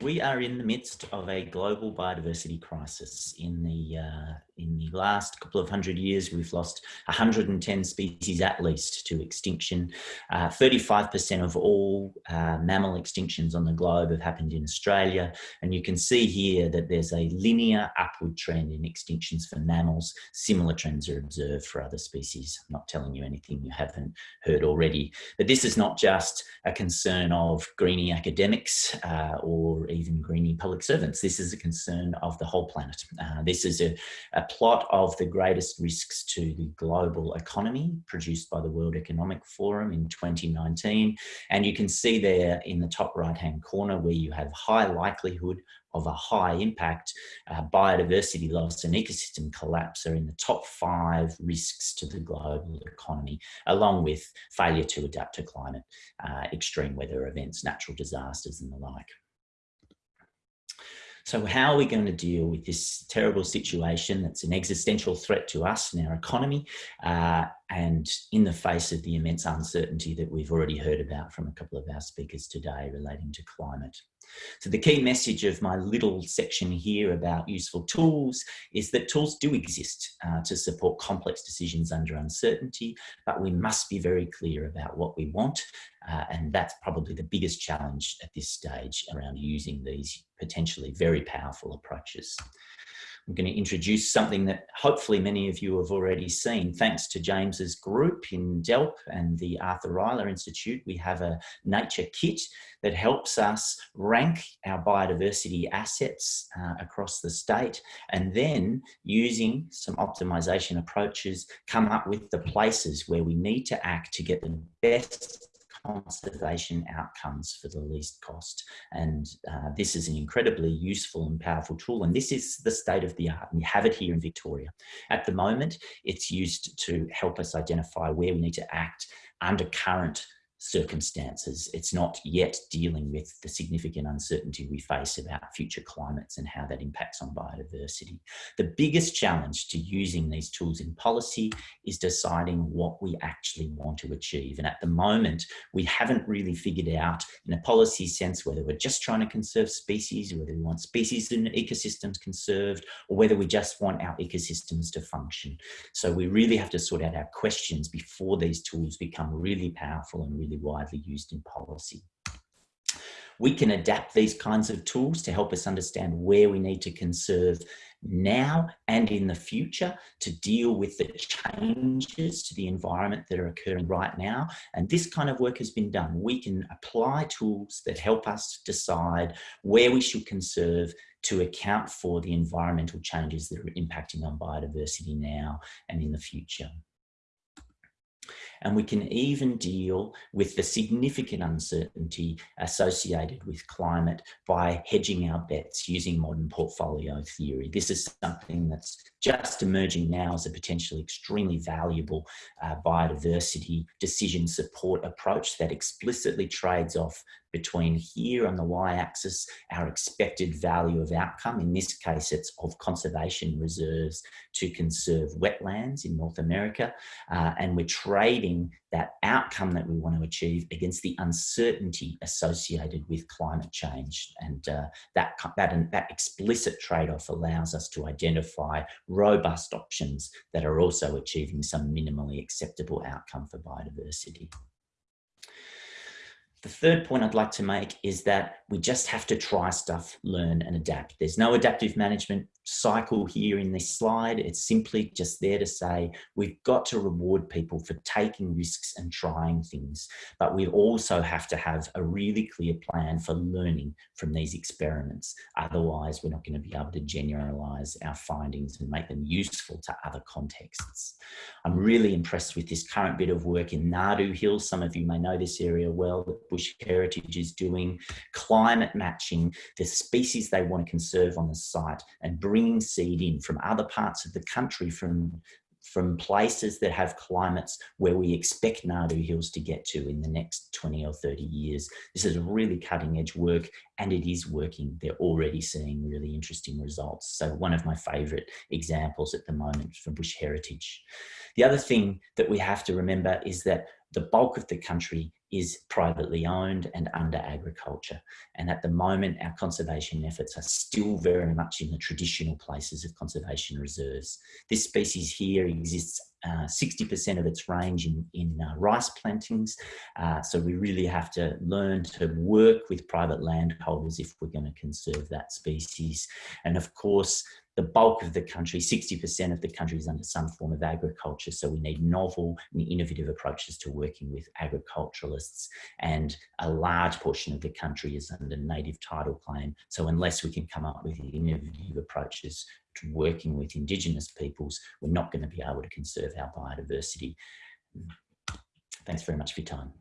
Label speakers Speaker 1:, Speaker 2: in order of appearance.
Speaker 1: We are in the midst of a global biodiversity crisis. In the, uh, in the last couple of hundred years, we've lost 110 species at least to extinction. 35% uh, of all uh, mammal extinctions on the globe have happened in Australia. And you can see here that there's a linear upward trend in extinctions for mammals. Similar trends are observed for other species. I'm not telling you anything you haven't heard already. But this is not just a concern of greeny academics uh, or even greeny public servants. This is a concern of the whole planet. Uh, this is a, a plot of the greatest risks to the global economy produced by the World Economic Forum in 2019. And you can see there in the top right hand corner where you have high likelihood of a high impact, uh, biodiversity loss and ecosystem collapse are in the top five risks to the global economy, along with failure to adapt to climate, uh, extreme weather events, natural disasters and the like. So how are we going to deal with this terrible situation that's an existential threat to us and our economy? Uh, and in the face of the immense uncertainty that we've already heard about from a couple of our speakers today relating to climate? So the key message of my little section here about useful tools is that tools do exist uh, to support complex decisions under uncertainty, but we must be very clear about what we want. Uh, and that's probably the biggest challenge at this stage around using these potentially very powerful approaches. I'm going to introduce something that hopefully many of you have already seen. Thanks to James's group in DELWP and the Arthur Rylah Institute, we have a nature kit that helps us rank our biodiversity assets uh, across the state and then using some optimization approaches come up with the places where we need to act to get the best conservation outcomes for the least cost. And uh, this is an incredibly useful and powerful tool. And this is the state of the art. And we have it here in Victoria. At the moment, it's used to help us identify where we need to act under current circumstances. It's not yet dealing with the significant uncertainty we face about future climates and how that impacts on biodiversity. The biggest challenge to using these tools in policy is deciding what we actually want to achieve. And at the moment, we haven't really figured out in a policy sense whether we're just trying to conserve species, whether we want species and ecosystems conserved, or whether we just want our ecosystems to function. So we really have to sort out our questions before these tools become really powerful and really really widely used in policy. We can adapt these kinds of tools to help us understand where we need to conserve now and in the future to deal with the changes to the environment that are occurring right now. And this kind of work has been done. We can apply tools that help us decide where we should conserve to account for the environmental changes that are impacting on biodiversity now and in the future. And we can even deal with the significant uncertainty associated with climate by hedging our bets using modern portfolio theory. This is something that's just emerging now as a potentially extremely valuable uh, biodiversity decision support approach that explicitly trades off between here on the y-axis, our expected value of outcome. In this case, it's of conservation reserves to conserve wetlands in North America. Uh, and we're trading that outcome that we want to achieve against the uncertainty associated with climate change. And uh, that, that, that explicit trade-off allows us to identify robust options that are also achieving some minimally acceptable outcome for biodiversity. The third point I'd like to make is that we just have to try stuff, learn and adapt. There's no adaptive management cycle here in this slide. It's simply just there to say we've got to reward people for taking risks and trying things, but we also have to have a really clear plan for learning from these experiments. Otherwise, we're not going to be able to generalize our findings and make them useful to other contexts. I'm really impressed with this current bit of work in Nardoo Hills. Some of you may know this area well Bush Heritage is doing, climate matching the species they want to conserve on the site and bringing seed in from other parts of the country, from from places that have climates where we expect Nardoo Hills to get to in the next 20 or 30 years. This is really cutting edge work and it is working. They're already seeing really interesting results. So one of my favorite examples at the moment from Bush Heritage. The other thing that we have to remember is that the bulk of the country is privately owned and under agriculture. And at the moment, our conservation efforts are still very much in the traditional places of conservation reserves. This species here exists 60% uh, of its range in, in uh, rice plantings. Uh, so we really have to learn to work with private landholders if we're going to conserve that species. And of course, the bulk of the country, 60% of the country is under some form of agriculture. So we need novel and innovative approaches to working with agriculturalists and a large portion of the country is under native title claim. So unless we can come up with innovative approaches to working with Indigenous peoples, we're not going to be able to conserve our biodiversity. Thanks very much for your time.